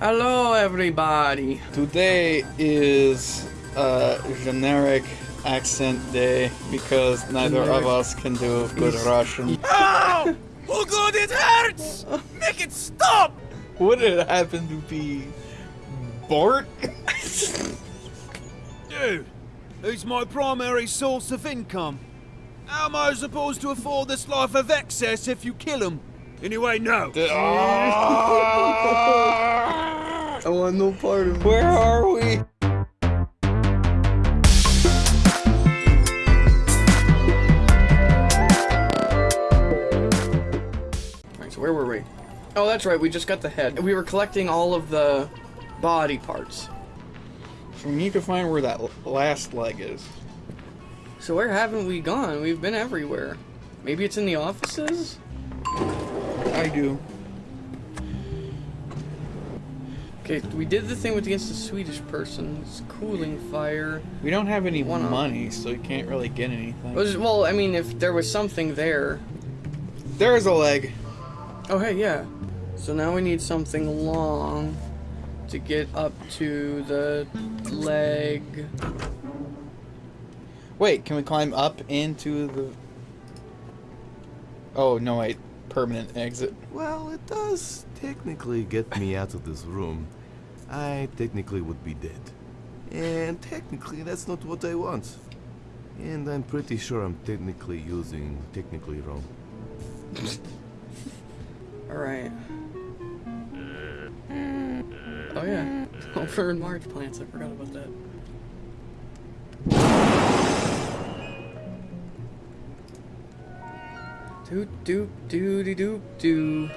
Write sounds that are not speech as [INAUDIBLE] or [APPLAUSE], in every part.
Hello, everybody. Today is a generic accent day because neither of us can do good Russian. [LAUGHS] Ow! Oh god, it hurts! Make it stop! Would it happen to be Bort? Dude, he's my primary source of income. How am I supposed to afford this life of excess if you kill him? Anyway, no. [LAUGHS] Ah! I want no part of it. Where are we? Alright, so where were we? Oh, that's right, we just got the head. We were collecting all of the body parts. So we need to find where that last leg is. So where haven't we gone? We've been everywhere. Maybe it's in the offices? I do. Okay, we did the thing with against the Swedish person. It's cooling fire. We don't have any One of- money, so you can't really get anything. Was- Well, I mean, if there was something there. There's a leg. Oh, hey, yeah. So now we need something long to get up to the leg. Wait, can we climb up into the... Oh, no, wait. Permanent exit. Well, it does technically get me out of this room. I technically would be dead. And technically, that's not what I want. And I'm pretty sure I'm technically using technically wrong. [LAUGHS] Alright. Uh, oh, yeah. Over in March plants, I forgot about that. Doot doot doody doop doo.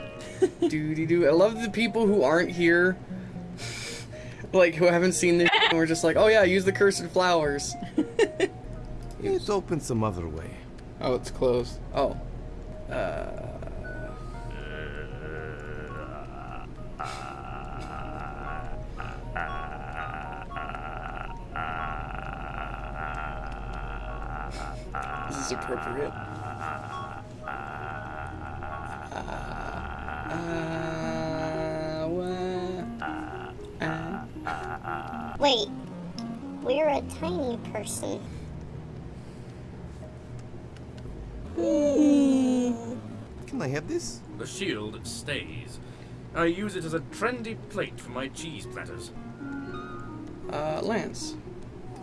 Doody doo. I love the people who aren't here. [LAUGHS] like, who haven't seen this and we're just like, oh yeah, use the cursed flowers. [LAUGHS] It open some other way. Oh, it's closed. Oh. Uh. [LAUGHS] This is appropriate. Wait, we're a tiny person. Can I have this? The shield stays. I use it as a trendy plate for my cheese platters. uh, Lance.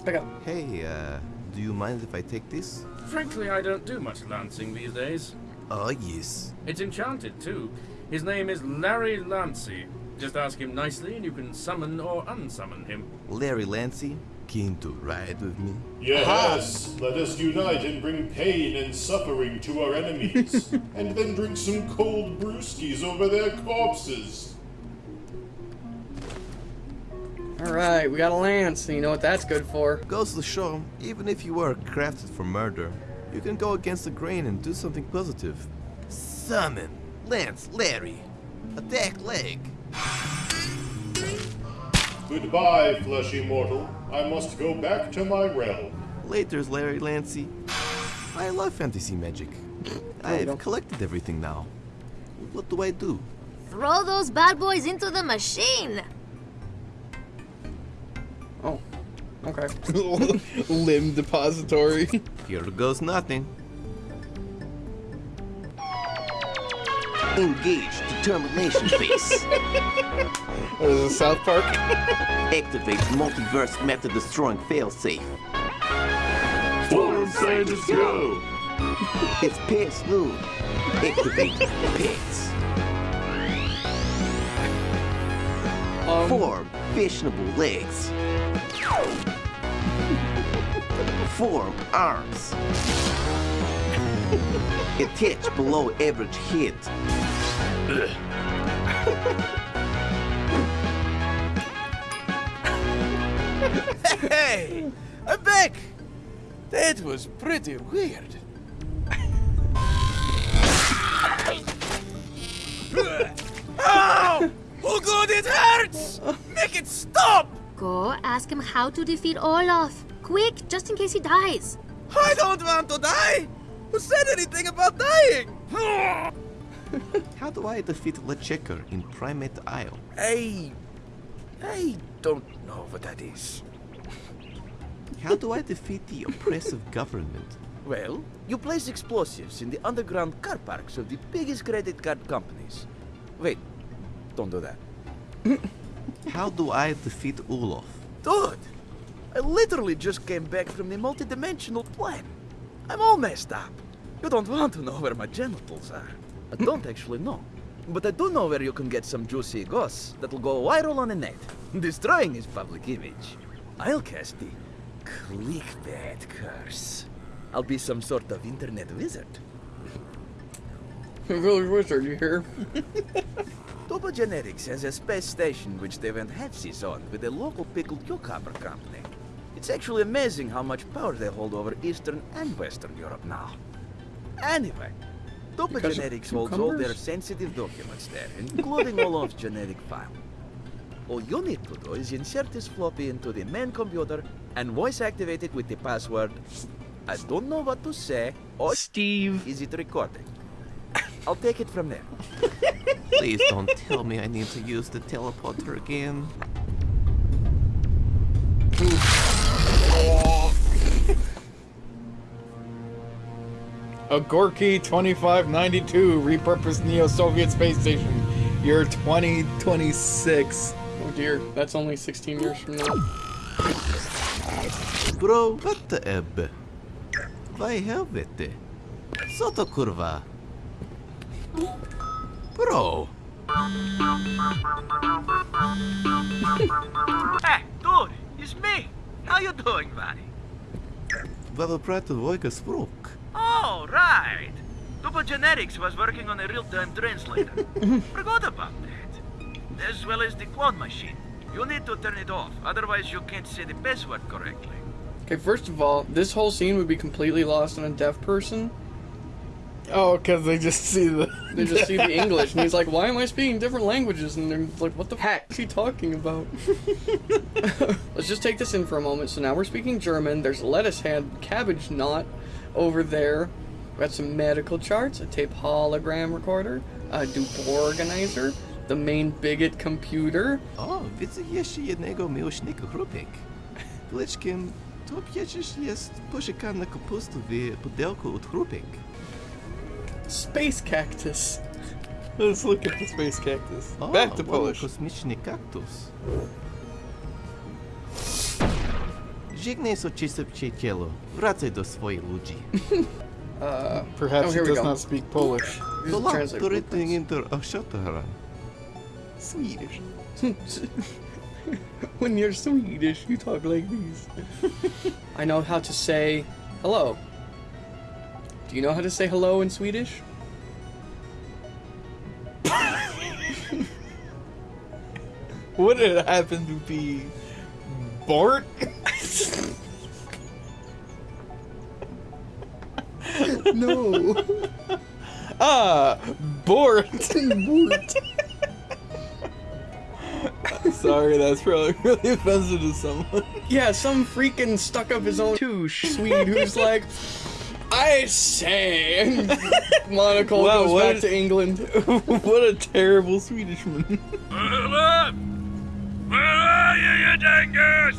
Pick up. Hey, uh, do you mind if I take this? Frankly, I don't do much lancing these days. Oh, yes. It's enchanted, too. His name is Larry Lancey. Just ask him nicely and you can summon or unsummon him. Larry Lancy, keen to ride with me? Yes, let us unite and bring pain and suffering to our enemies, [LAUGHS] and then drink some cold brewskis over their corpses. Alright, we got a lance, and you know what that's good for. Goes to the show, even if you were crafted for murder, you can go against the grain and do something positive. Summon! Lance, Larry! Attack leg! Goodbye, fleshy mortal. I must go back to my realm. Later's Larry Lancy. I love fantasy magic. I've collected everything now. What do I do? Throw those bad boys into the machine! Oh. Okay. [LAUGHS] Limb depository. Here goes nothing. Engage determination [LAUGHS] phase. What is this, South Park? [LAUGHS] Activate multiverse method destroying failsafe. Form scientists go! [LAUGHS] It's past noon. Activate pets. Um, Form fashionable legs. Form arms. Attach below average head. [LAUGHS] Hey! I'm back! That was pretty weird. Ow! Oh god, it hurts! Make it stop! Go ask him how to defeat Olaf. Quick, just in case he dies. I don't want to die! Who said anything about dying? [LAUGHS] How do I defeat LeChuck in Primate Isle? I I don't know what that is. How do I defeat the oppressive government? Well, you place explosives in the underground car parks of the biggest credit card companies. Wait, don't do that. [LAUGHS] How do I defeat Olaf? Dude, I literally just came back from the multidimensional plane. I'm all messed up. You don't want to know where my genitals are. I don't actually know. But I do know where you can get some juicy goss that'll go viral on the net, [LAUGHS] destroying his public image. I'll cast the clickbait curse. I'll be some sort of internet wizard. Village wizard, you hear? [LAUGHS] Tupo Genetics has a space station which they went halfsies on with a local pickled cucumber company. It's actually amazing how much power they hold over Eastern and Western Europe now. Anyway, Tupo Because Genetics holds all their sensitive documents there, including all of [LAUGHS] genetic file. All you need to do is insert this floppy into the main computer and voice activate it with the password I don't know what to say or Steve. is it recording? I'll take it from there. [LAUGHS] Please don't tell me I need to use the teleporter again. A Gorky 2592 repurposed Neo-Soviet space station. Year 2026. Oh dear, that's only 16 years from now. Bro, what the ebb? Vai helvete. Soto kurva. Bro, [LAUGHS] eh, Hey, dude, it's me. How you doing, buddy? Wel praten Voiga Sprok. Oh, right. Tupo Genetics was working on a real-time translator. [LAUGHS] Forgot about that. As well as the clone machine. You need to turn it off, otherwise you can't say the password correctly. Okay, first of all, this whole scene would be completely lost on a deaf person. Oh, because they just see the. [LAUGHS] They just see the [LAUGHS] English, and he's like, "Why am I speaking different languages?" And they're like, "What the heck is he talking about?" Let's just take this in for a moment. So now we're speaking German. There's a lettuce head, cabbage knot over there. We got some medical charts, a tape hologram recorder, a dupe organizer, the main bigot computer. O, widzę jeszcze jednego miłośnika chrupek. Pleczkiem, to przecież jest posiekana kapusta w pudełku od chrupek. Space cactus. Let's look at the space cactus. O, Back to ładny Polish. kosmiczny kaktus. Żegnaj soczyste przyjacielu. Wracaj do swoich ludzi. [LAUGHS] Uh, Perhaps Oh, he does go. not speak Polish. use To the lat translator real turretting quick. inter Ashatara. Swedish. [LAUGHS] when you're Swedish, you talk like these. [LAUGHS] I know how to say hello. Do you know how to say hello in Swedish? Would it happen to be Bort? No. [LAUGHS] Ah, Bort. [LAUGHS] Sorry, that's probably really offensive to someone. yeah, some freaking stuck up his own Touche. Swede who's like, I say. And [LAUGHS] Monocle Wow, goes back is- to England. what a terrible Swedishman. You, you dingus?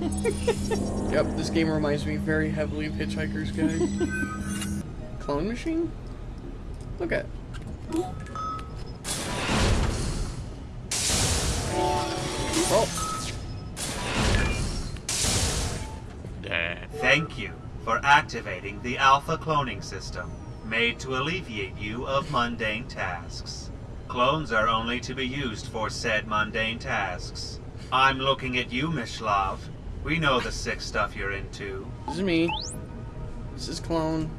[LAUGHS] Yep, this game reminds me very heavily of Hitchhiker's Guide. [LAUGHS] Clone machine? Look at. Oh, uh, Thank you for activating the Alpha cloning system, made to alleviate you of mundane tasks. Clones are only to be used for said mundane tasks. I'm looking at you, Mishlav. We know the sick stuff you're into. this is me. This is clone.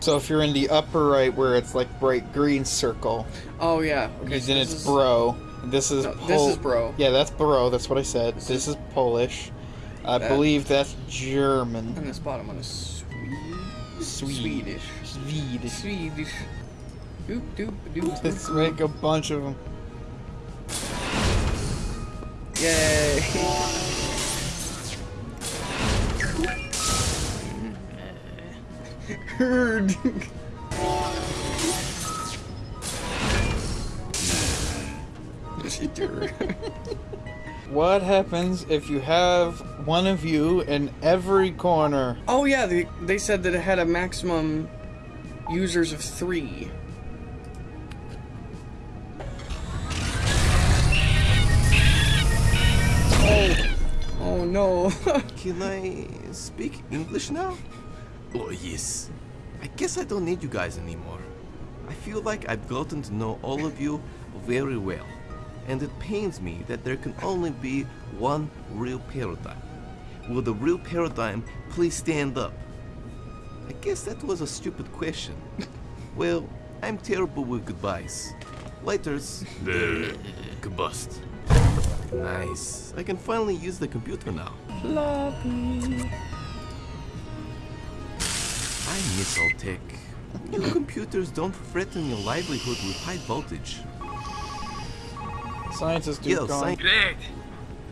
So if you're in the upper right where it's like bright green circle, Oh yeah. Okay. so then this it's is- bro. This is No, Pol- this is bro. Yeah, that's bro. That's what I said. This, is Polish. I That- believe that's German. And this bottom one is Swede. Swede. Swedish. Swedish. Swedish. Doop doop doop. Let's make a bunch of them. Yay. Jitter. [LAUGHS] What happens if you have one of you in every corner? oh yeah, they, they said that it had a maximum users of three. [LAUGHS] Can I speak English now? Oh, yes. I guess I don't need you guys anymore. I feel like I've gotten to know all of you very well. And it pains me that there can only be one real paradigm. Will the real paradigm please stand up? I guess that was a stupid question. [LAUGHS] well, I'm terrible with goodbyes. Laters. Uh, combust. Nice. I can finally use the computer now. Floppy. I miss old tech. New computers don't threaten your livelihood with high voltage. Scientist Yo, sci- Great.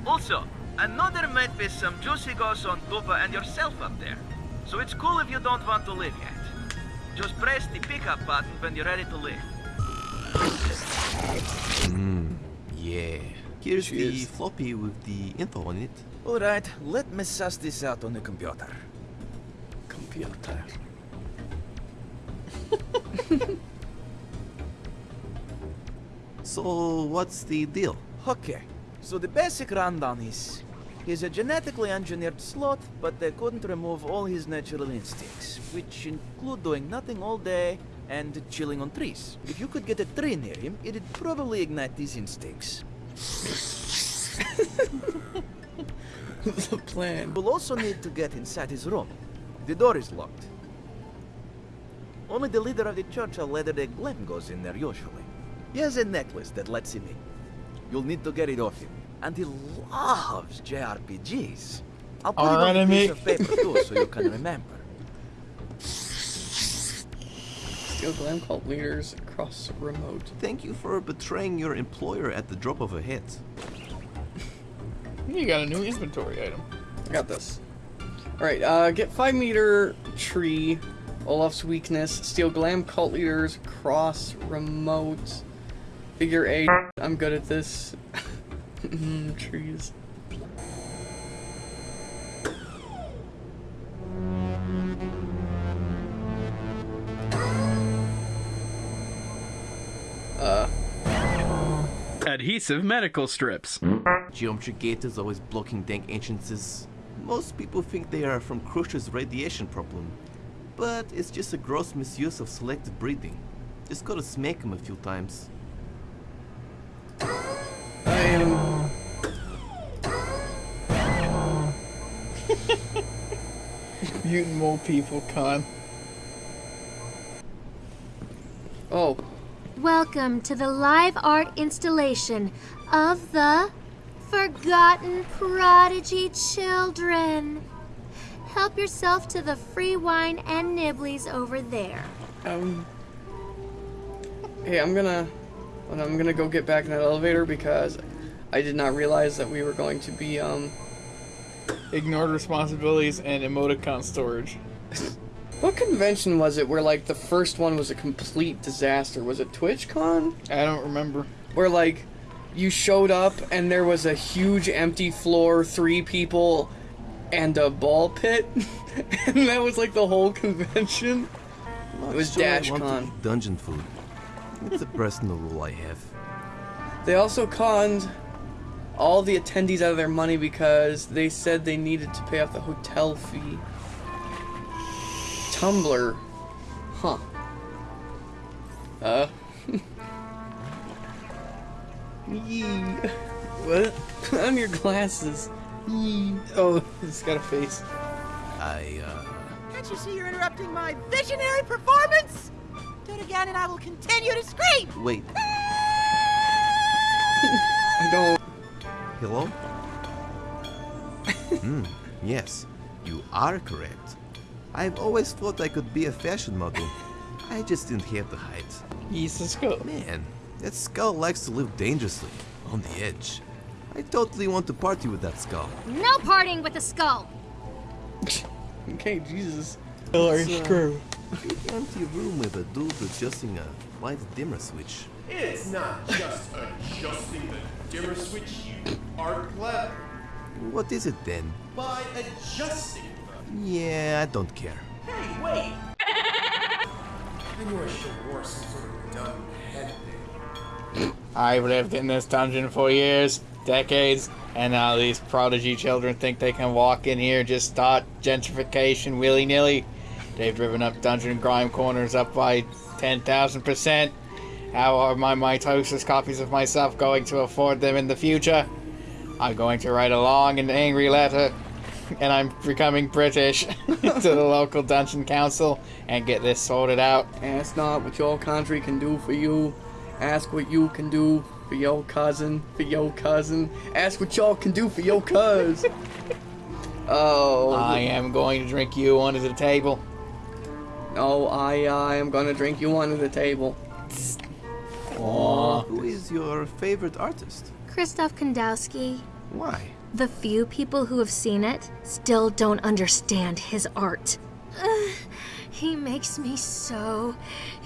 Also, another know there might be some juicy goss on Tupa and yourself up there. So it's cool if you don't want to live yet. Just press the pickup button when you're ready to leave. Mmm, yeah. Here's the floppy with the info on it. Alright, let me suss this out on the computer. Computer. So, what's the deal? Okay, so the basic rundown is he's a genetically engineered sloth, but they couldn't remove all his natural instincts, which include doing nothing all day and chilling on trees. If you could get a tree near him, it'd probably ignite these instincts. The plan. We'll also need to get inside his room. The door is locked. Only the leader of the church of Latter Day Glen goes in there usually. He has a necklace that lets him in. You'll need to get it off him. And he loves JRPGs. I'll put Our it on a enemy. piece of paper too, so you can [LAUGHS] remember. Steel Glam Cult leaders across remote. Thank you for betraying your employer at the drop of a hat. You got a new inventory item. I got this. Alright, uh, get 5 meter tree. Olaf's weakness. Steel Glam Cult leaders. Cross remote. Figure eight. I'm good at this. [LAUGHS] Mm, Trees. Adhesive medical strips. Geometry gate is always blocking dank entrances. Most people think they are from Crusher's radiation problem, but it's just a gross misuse of selective breeding. Just gotta smack him a few times. I. [LAUGHS] Mutant mole people, con. Oh, Welcome to the live art installation of the Forgotten Prodigy Children. Help yourself to the free wine and nibblies over there. um. Hey, I'm gonna. well, I'm gonna go get back in that elevator because I did not realize that we were going to be, um. Ignored responsibilities and emoticon storage. [LAUGHS] What convention was it where, like, the first one was a complete disaster? Was it TwitchCon? I don't remember. Where, like, you showed up and there was a huge empty floor, three people, and a ball pit? [LAUGHS] and that was, like, the whole convention? It was sure I want to DashCon. dungeon food. It's a personal rule I have. They also conned all the attendees out of their money because they said they needed to pay off the hotel fee. Tumblr. Huh. Uh. Yee. What? [LAUGHS] Put on your glasses. Yee. Oh, it's got a face. I, uh... Can't you see you're interrupting my visionary performance? Do it again and I will continue to scream! Wait, [LAUGHS] I don't. hello? [LAUGHS] Hmm, yes, you are correct. I've always thought I could be a fashion model. I just didn't have the height. He's a skull. Man, that skull likes to live dangerously, on the edge. I totally want to party with that skull. No parting with the skull. [LAUGHS] Okay, Jesus. Killer It's, uh, screw. Big empty room with a dude adjusting a light dimmer switch. It's not just adjusting the dimmer switch, you are clever. What is it then? By adjusting the. Yeah, I don't care. Hey, wait! I knew I should have wore some sort of dumb head thing. I've lived in this dungeon for years, decades, and now these prodigy children think they can walk in here and just start gentrification willy nilly. They've driven up dungeon grime corners up by 10,000%. How are my mitosis copies of myself going to afford them in the future? I'm going to write a long and angry letter, and I'm becoming British [LAUGHS] to the local dungeon council and get this sorted out. Ask not what your country can do for you. Ask what you can do for your cousin, for your cousin. Ask what y'all can do for your cuz. [LAUGHS] oh. I am going to drink you under the table. Oh, I, I am gonna drink you under the table. Aw. Who is your favorite artist? Christoph Kandowski. Why? The few people who have seen it still don't understand his art. Ugh, [SIGHS] he makes me so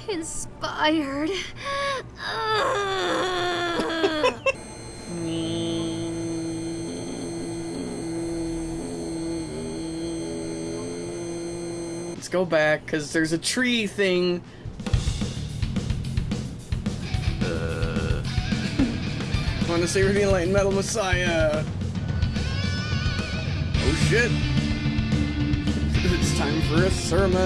inspired. Ugh. [SIGHS] Let's go back, because there's a tree thing. Uh, Want to save the Enlightened Metal Messiah. Shit. It's time for a sermon. [LAUGHS] [LAUGHS]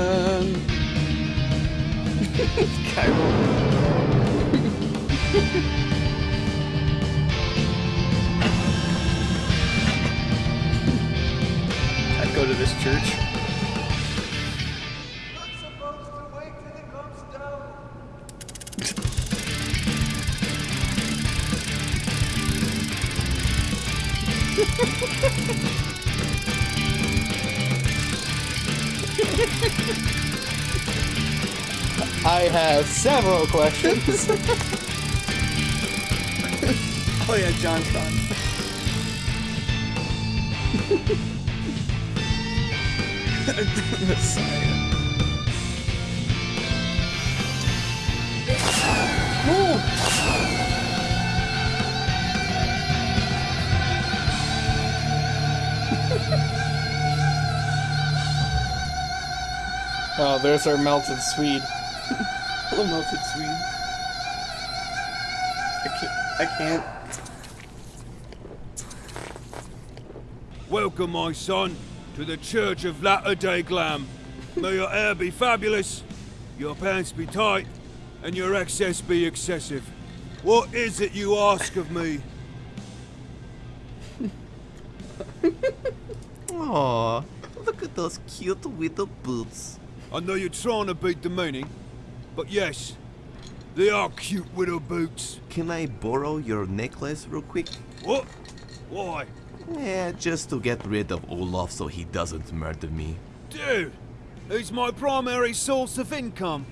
I'd go to this church. Have several questions. [LAUGHS] Oh yeah, Johnstown. Messiah. oh, there's our melted Swede. Hello, melted Swede. I can't. I can't. Welcome, my son, to the Church of Latter Day Glam. May your hair be fabulous, your pants be tight, and your excess be excessive. What is it you ask of me? [LAUGHS] Aw, look at those cute little boots. I know you're trying to beat the meaning, but yes, they are cute little boots. Can I borrow your necklace real quick? What? Why? Yeah, just to get rid of Olaf so he doesn't murder me. Dude, he's my primary source of income.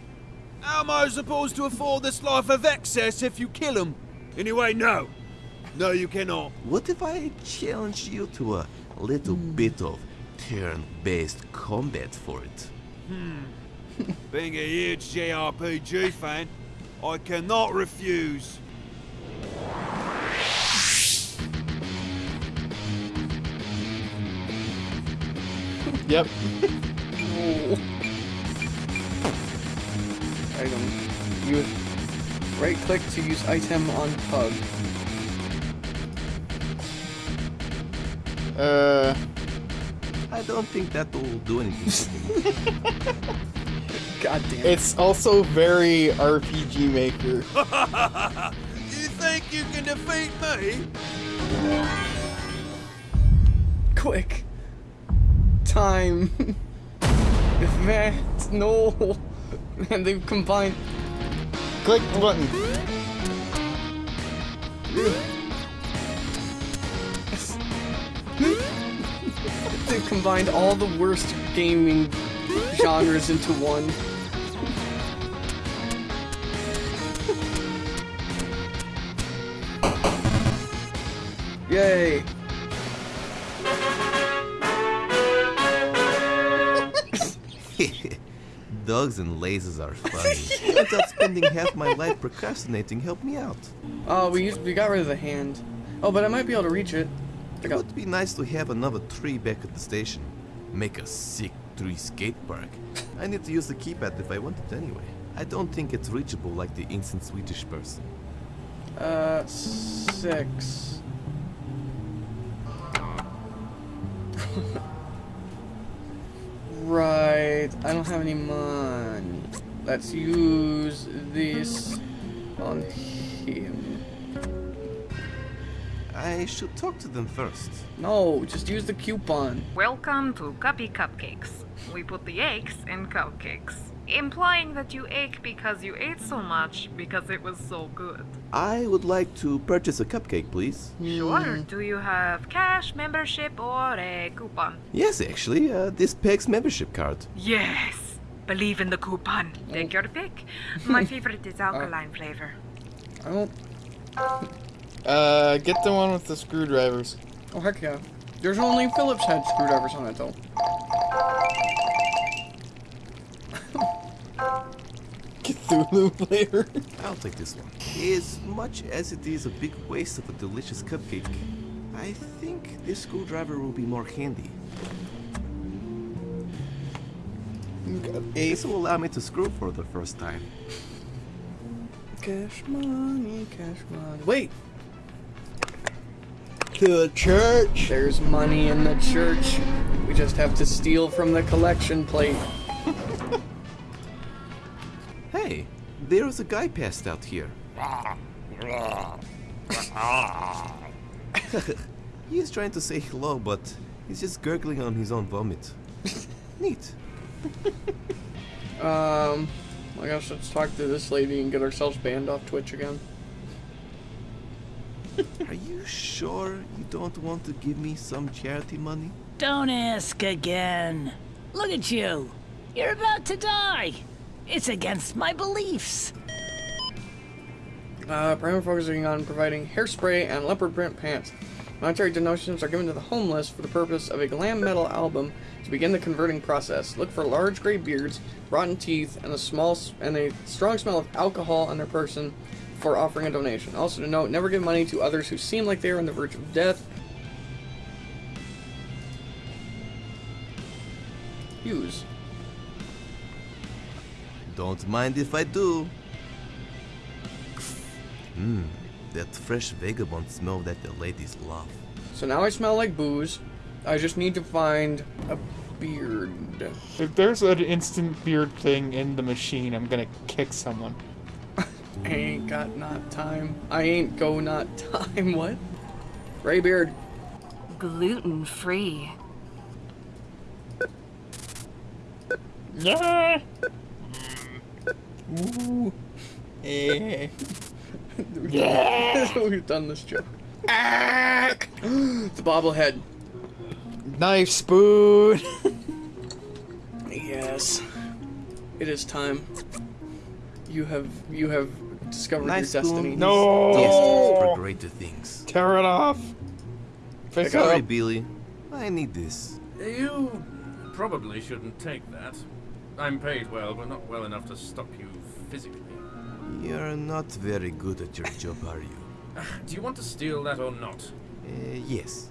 How am I supposed to afford this life of excess if you kill him? Anyway, no. No, you cannot. What if I challenge you to a little bit of turn-based combat for it? Hmm. [LAUGHS] Being a huge JRPG fan, I cannot refuse. [LAUGHS] Yep. Oh. Item. Use right click to use item on pug. Uh, I don't think that will do anything. [LAUGHS] God damn it. it's also very RPG Maker. [LAUGHS] you think you can defeat me? Quick. Time. [LAUGHS] that no. [LAUGHS] And they've combined. Click the button. They've combined all the worst gaming genres into one. Yay! [LAUGHS] dogs and lasers are [LAUGHS] funny. Turns out spending half my life procrastinating helped me out. Oh, we used we got rid of the hand. Oh, but I might be able to reach it. It would be nice to have another tree back at the station. Make a sick tree skate park. I need to use the keypad if I want it anyway. I don't think it's reachable like the instant Swedish person. Uh, six. [LAUGHS] right. I don't have any money. Let's use this on him. I should talk to them first. No, just use the coupon. Welcome to Cuppy Cupcakes. We put the eggs in cupcakes, implying that you ache because you ate so much because it was so good. I would like to purchase a cupcake, please. Sure. Do you have cash, membership, or a coupon? Yes, actually, uh, this PEG's membership card. Yes. Believe in the coupon. Take your pick. My [LAUGHS] favorite is alkaline flavor. I don't. Uh, get the one with the screwdrivers. Oh heck yeah. There's only Phillips head screwdrivers on it though. [LAUGHS] Cthulhu flavor. [LAUGHS] I'll take this one. As much as it is a big waste of a delicious cupcake, I think this screwdriver will be more handy. This will allow me to screw for the first time. Cash money, cash money. Wait! To the church. There's money in the church. We just have to steal from the collection plate. There's a guy passed out here. [LAUGHS] he's trying to say hello, but he's just gurgling on his own vomit. [LAUGHS] Neat. Um, I guess let's talk to this lady and get ourselves banned off Twitch again. [LAUGHS] Are you sure you don't want to give me some charity money? Don't ask again. Look at you. You're about to die. It's against my beliefs. Uh, primarily focusing on providing hairspray and leopard print pants. Monetary donations are given to the homeless for the purpose of a glam metal album to begin the converting process. Look for large gray beards, rotten teeth, and a small and a strong smell of alcohol on their person for offering a donation. Also to note, never give money to others who seem like they are on the verge of death. Use. Don't mind if I do. Mmm, that fresh vagabond smell that the ladies love. So now I smell like booze. I just need to find a beard. If there's an instant beard thing in the machine, I'm gonna kick someone. I [LAUGHS] ain't got not time. I ain't go not time. [LAUGHS] What? Gray beard. Gluten free. Yeah. Ooh. Eh. Yeah. [LAUGHS] We've done this joke. the bobblehead. Knife spoon. Yes. It is time. You have you have discovered Nice your destiny. No. Destined for greater things. Tear it off. Pick it Sorry, up. Billy. I need this. You probably shouldn't take that. I'm paid well, but not well enough to stop you physically. You're not very good at your job, are you? Do you want to steal that or not? Uh, yes.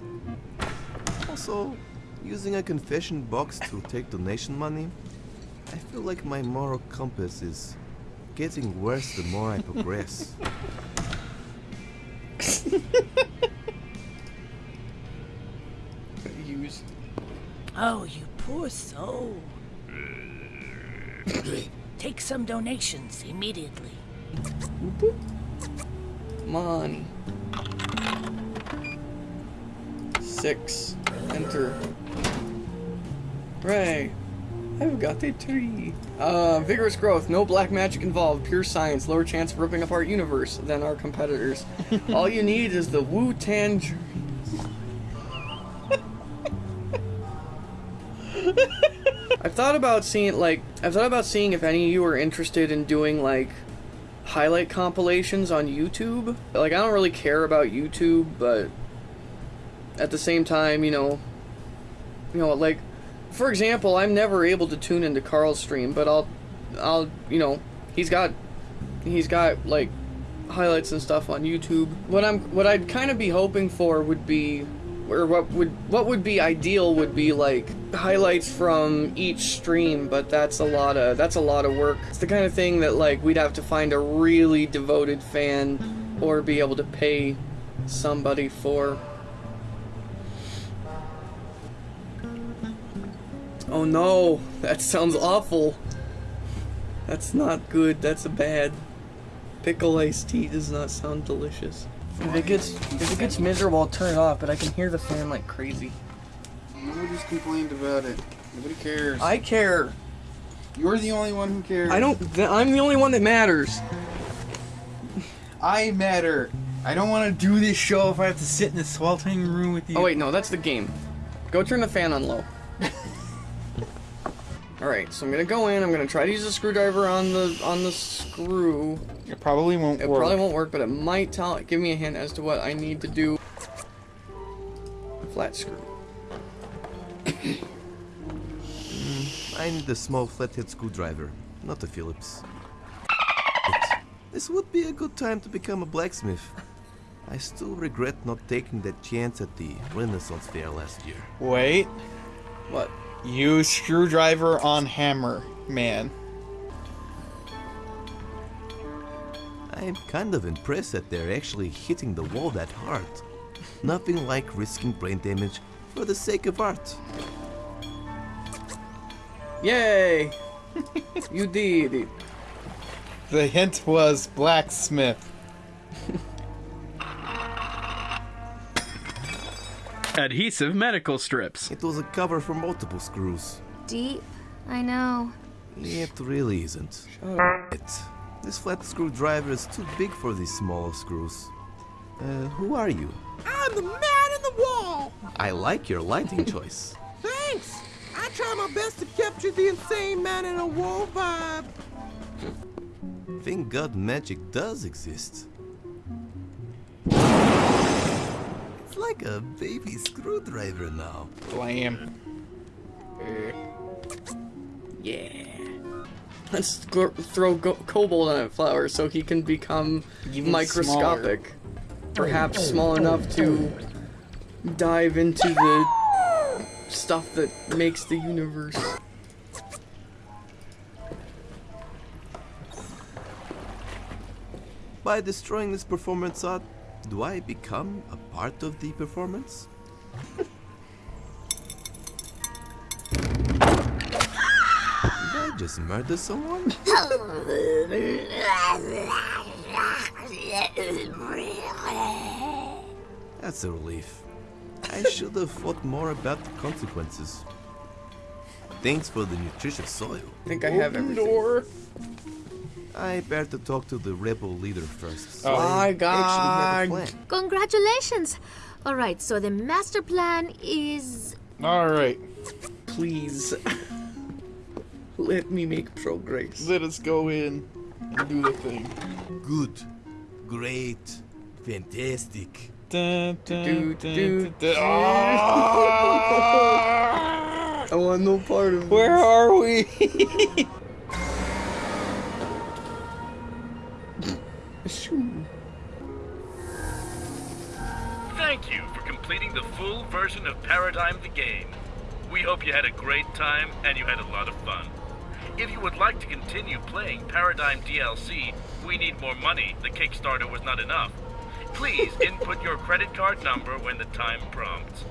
Also, using a confession box to take donation money, I feel like my moral compass is getting worse the more I progress. [LAUGHS] Use. Oh, you poor soul. [LAUGHS] Take some donations immediately. Money. Six. Enter. Hooray. I've got a tree. Uh, vigorous growth, no black magic involved, pure science, lower chance of ripping apart universe than our competitors. [LAUGHS] All you need is the Wu thought about seeing like I've thought about seeing if any of you are interested in doing like highlight compilations on YouTube. Like I don't really care about YouTube, but at the same time, you know, you know, like for example, I'm never able to tune into Carl's stream, but I'll I'll, you know, he's got, he's got like highlights and stuff on YouTube. What I'm, what I'd kind of be hoping for would be, or what would, what would be ideal would be like highlights from each stream. But that's a lot of, that's a lot of work. It's the kind of thing that like we'd have to find a really devoted fan, or be able to pay somebody for. Oh no, that sounds awful. That's not good. That's a bad. Pickle iced tea does not sound delicious. If it gets if it gets miserable, I'll turn it off. But I can hear the fan like crazy. Nobody's complained about it. Nobody cares. I care. You're the only one who cares. I don't. I'm the only one that matters. I matter. I don't want to do this show if I have to sit in this sweltering room with you. Oh wait, no, that's the game. Go turn the fan on low. [LAUGHS] Alright, so I'm gonna go in, I'm gonna try to use a screwdriver on the on the screw. It probably won't It work. probably won't work, but it might tell give me a hint as to what I need to do. Flat screw. [COUGHS] I need a small flathead screwdriver, not a Phillips. But this would be a good time to become a blacksmith. I still regret not taking that chance at the Renaissance Fair last year. Wait. What? Use screwdriver on hammer, man. I'm kind of impressed that they're actually hitting the wall that hard. [LAUGHS] Nothing like risking brain damage for the sake of art. Yay! [LAUGHS] you did it. The hint was blacksmith. [LAUGHS] Adhesive medical strips. It was a cover for multiple screws. Deep. I know. It really isn't. It. This flat screwdriver is too big for these small screws. Uh, who are you? I'm the man in the wall. I like your lighting [LAUGHS] choice. Thanks. I try my best to capture the insane man in a wall vibe. Thank God magic does exist. It's like a baby screwdriver now. Blam. Yeah. Let's throw go- cobalt on that flower so he can become Even microscopic. Perhaps oh. small enough to dive into the stuff that makes the universe. By destroying this performance art, do I become a part of the performance? [LAUGHS] just murder someone? [LAUGHS] That's a relief. I should have thought more about the consequences. Thanks for the nutritious soil. I think I have everything. Door. I better talk to the rebel leader first. Oh. My God. actually have a plan. Congratulations! Alright, so the master plan is. Alright. Please. [LAUGHS] Let me make progress. Let us go in and do the thing. Good. Great. Fantastic. Dun, dun, dun! Ah! [LAUGHS] I want no part of Where this. are we? [LAUGHS] Thank you for completing the full version of Paradigm the Game. We hope you had a great time and you had a lot of fun. If you would like to continue playing Paradigm DLC, we need more money. The Kickstarter was not enough. Please [LAUGHS] input your credit card number when the time prompts.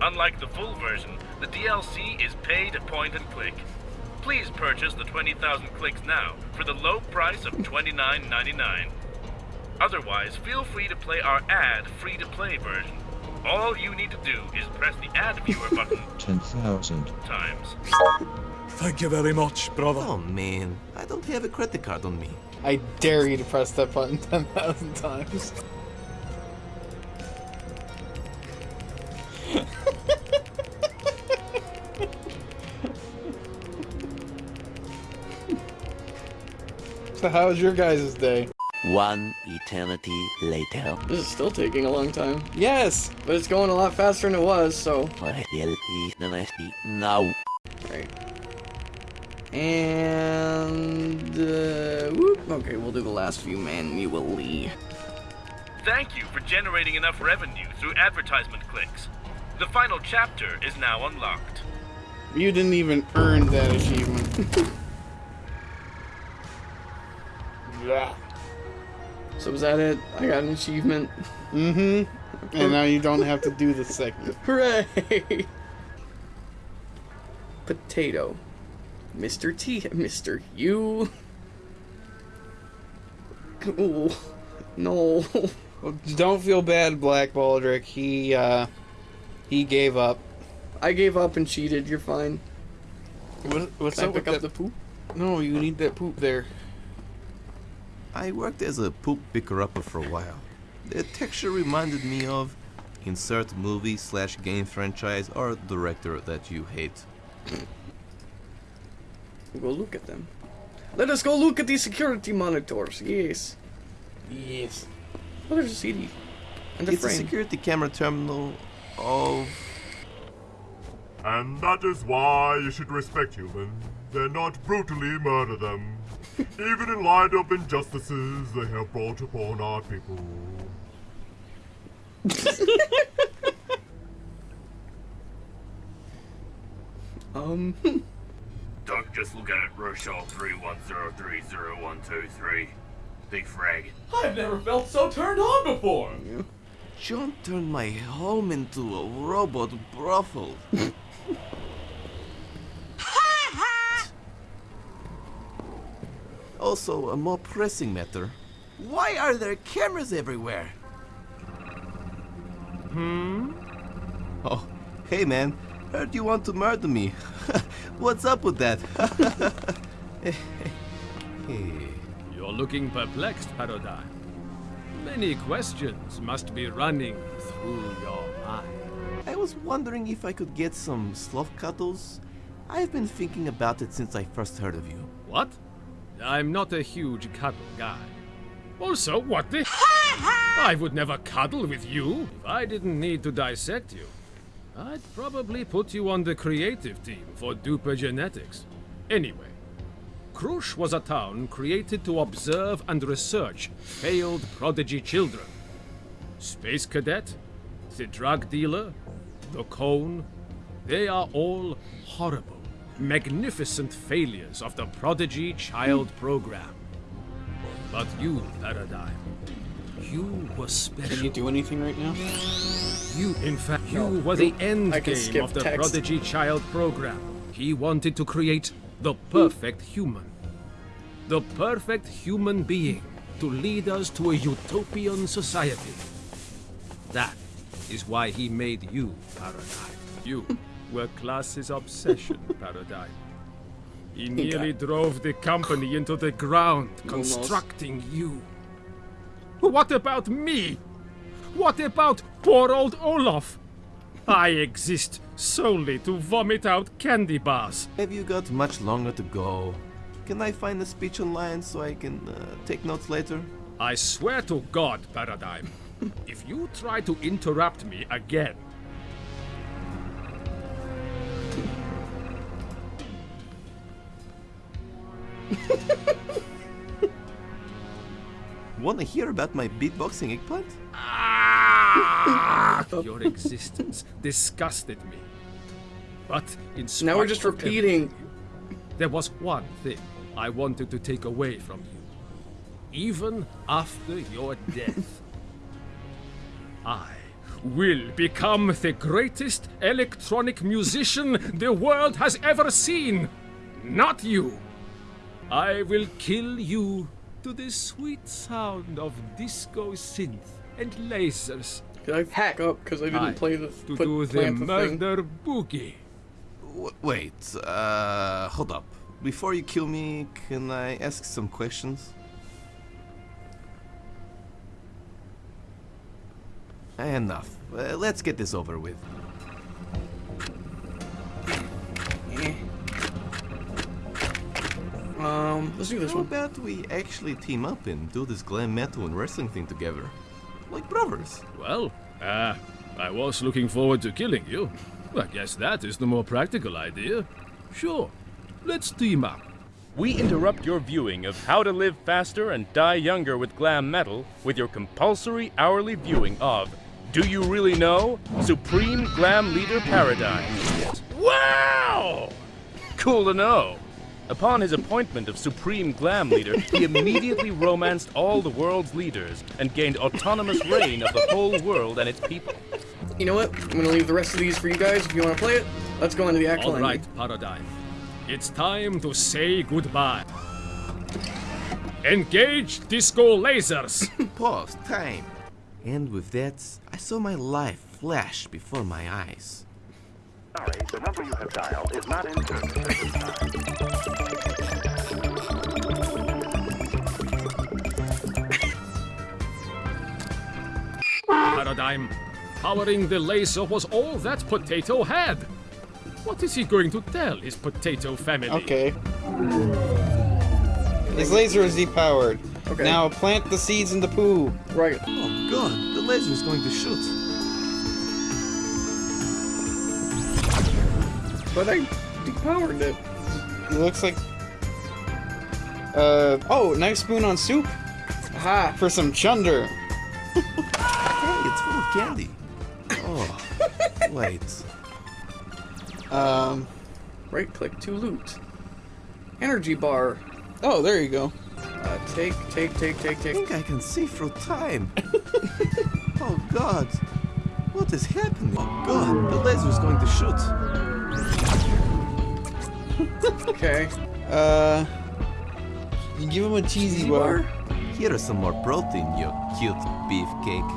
Unlike the full version, the DLC is paid point and click. Please purchase the 20,000 clicks now for the low price of $29.99. Otherwise, feel free to play our ad free to play version. All you need to do is press the ad viewer [LAUGHS] button 10,000. times. Thank you very much, brother. Oh man, I don't have a credit card on me. I dare you to press that button [LAUGHS] 10,000 times. so how was your guys' day? One eternity later. This is still taking a long time. Yes! But it's going a lot faster than it was, so. What now? Right. And uh, whoop. Okay, we'll do the last few manually. Thank you for generating enough revenue through advertisement clicks. The final chapter is now unlocked. You didn't even earn that achievement. [LAUGHS] yeah. So was that it? I got an achievement. Mm-hmm. And now you don't have to do the segment. [LAUGHS] Hooray! Potato. Mr. T. Mr. U. Oh, no. Don't feel bad, Black Baldric. He, uh, he gave up. I gave up and cheated. You're fine. What, what's Can I up pick with up that? the poop? No, you need that poop there. I worked as a poop picker-upper for a while. The texture reminded me of insert movie slash game franchise or director that you hate. Go look at them. Let us go look at these security monitors. Yes. Yes. Oh, there's a CD. And a it's a security camera terminal of And that is why you should respect humans They're not brutally murder them. [LAUGHS] Even in light of injustices they have brought upon our people. [LAUGHS] Um. [LAUGHS] Don't just look at it, Rochelle 31030123. Big frag. I've never felt so turned on before. John turned my home into a robot brothel. Ha [LAUGHS] ha! Also, a more pressing matter. Why are there cameras everywhere? Hmm? Oh, hey man, heard you want to murder me. [LAUGHS] What's up with that? [LAUGHS] You're looking perplexed, Paradigm. Many questions must be running through your mind. I was wondering if I could get some sloth cuddles. I've been thinking about it since I first heard of you. What? I'm not a huge cuddle guy. Also, what the? I would never cuddle with you if I didn't need to dissect you. I'd probably put you on the creative team for Tupo genetics. Anyway, Krush was a town created to observe and research failed prodigy children. Space Cadet, the drug dealer, the cone, they are all horrible, magnificent failures of the prodigy child program. But you, Paradigm, you were special. Can you do anything right now? You, in fact, you No. were the end game of the text. Prodigy Child program. He wanted to create the perfect human. The perfect human being to lead us to a utopian society. That is why he made you, Paradigm. You were class's obsession, [LAUGHS] Paradigm. He nearly drove the company into the ground, constructing you. What about me? What about poor old Olaf? I exist solely to vomit out candy bars. Have you got much longer to go? Can I find a speech online so I can uh, take notes later? I swear to God, Paradigm, [LAUGHS] if you try to interrupt me again, [LAUGHS] Wanna hear about my beatboxing eggplant? Ah, your existence disgusted me. But in spite Now we're just of repeating. There was one thing I wanted to take away from you. Even after your death, [LAUGHS] I will become the greatest electronic musician the world has ever seen. Not you. I will kill you to the sweet sound of disco synth and lasers. Did I hack up because I didn't I, play the to put, do the plant the thing? murder boogie. W- wait, uh, hold up. Before you kill me, can I ask some questions? Enough. Uh, let's get this over with. Um, let's do this How one. about we actually team up and do this glam metal and wrestling thing together? Like brothers. Well, uh, I was looking forward to killing you. I guess that is the more practical idea. Sure, let's team up. we interrupt your viewing of How to Live Faster and Die Younger with Glam Metal with your compulsory hourly viewing of Do You Really Know? Supreme Glam Leader Paradigm. Wow! Cool to know. Upon his appointment of Supreme Glam Leader, he immediately romanced all the world's leaders and gained autonomous reign of the whole world and its people. You know what? I'm gonna leave the rest of these for you guys if you want to play it. Let's go into the actual All ending. Paradigm. It's time to say goodbye. Engage disco lasers. [LAUGHS] Pause. Time. And with that, I saw my life flash before my eyes. Sorry, the number you have dialed is not in service. Paradigm. Powering the laser was all that potato had. What is he going to tell his potato family? Okay. His laser is depowered. Okay. Now plant the seeds in the poo. Right. Oh god, the laser is going to shoot. But I depowered it. It looks like. Uh oh, nice spoon on soup. Aha. For some chunder. [LAUGHS] Hey, it's full of candy. Oh, wait. Um. Right click to loot. Energy bar. Oh, there you go. Uh, take, take, take, take, I think I can see through time. [LAUGHS] oh god. What is happening? Oh god, the laser is going to shoot. Okay. Uh. You give him a cheesy bar. Here is some more protein, you cute beefcake.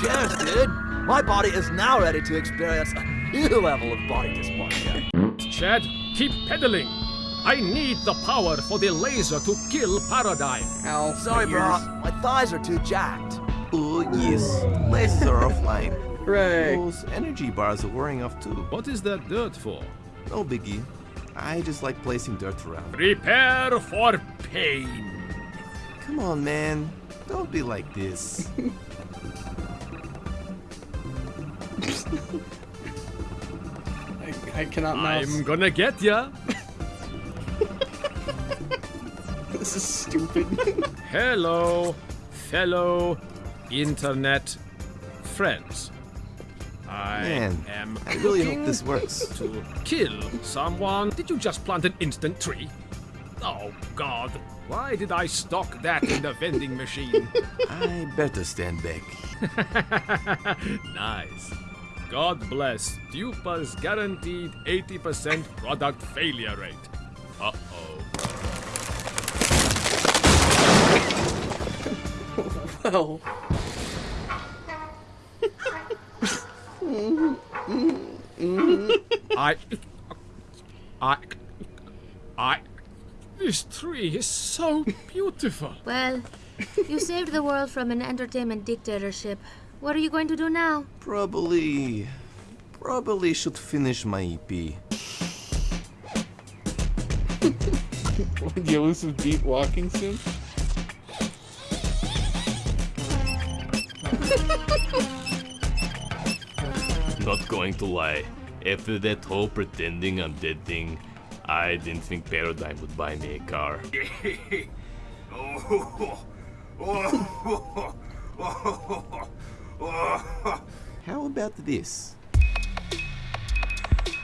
Cheers, dude! My body is now ready to experience a new level of body dysmorphia. Chad, keep pedaling. I need the power for the laser to kill Paradigm. Ow. Sorry, bro. My thighs are too jacked. Oh yes, lasers are offline. Hooray. Those energy bars are wearing off too. What is that dirt for? No biggie. I just like placing dirt around. Prepare for pain. Come on, man. Don't be like this. I, I cannot mouse. I'm gonna get ya. [LAUGHS] This is stupid. [LAUGHS] Hello, fellow internet friends. I Man, am I really hope this works. to kill someone. Did you just plant an instant tree? Oh God! Why did I stock that in the vending machine? [LAUGHS] I better stand back. [LAUGHS] nice. God bless Tupo's guaranteed 80% product failure rate. Uh oh. [LAUGHS] well. [LAUGHS] I. I. I. This tree is so beautiful. Well, you saved the world from an entertainment dictatorship. What are you going to do now? Probably. Probably should finish my EP. the elusive beat walking soon. Not going to lie, after that whole pretending I'm dead thing, I didn't think Paradigm would buy me a car. [LAUGHS] How about this?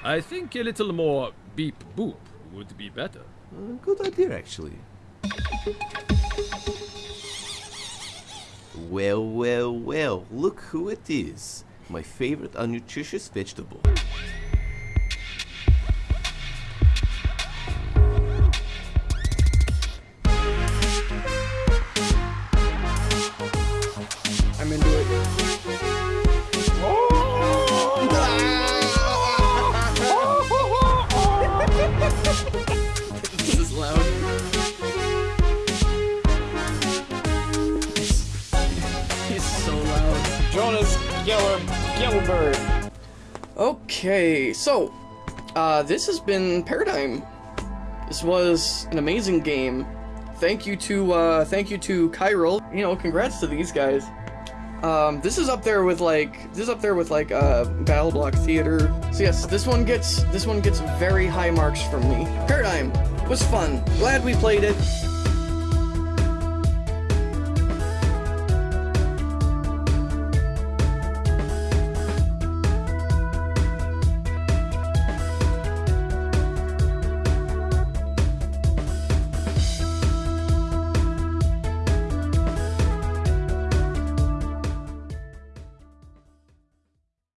I think a little more beep boop would be better. Uh, good idea, actually. Well, well, well, look who it is. My favorite unnutritious vegetable. Okay, so uh, this has been Paradigm. This was an amazing game. Thank you to uh, thank you to Chiral. You know, congrats to these guys. Um, this is up there with like this is up there with like uh, BattleBlock Theater. So yes, this one gets this one gets very high marks from me. Paradigm, was fun. Glad we played it.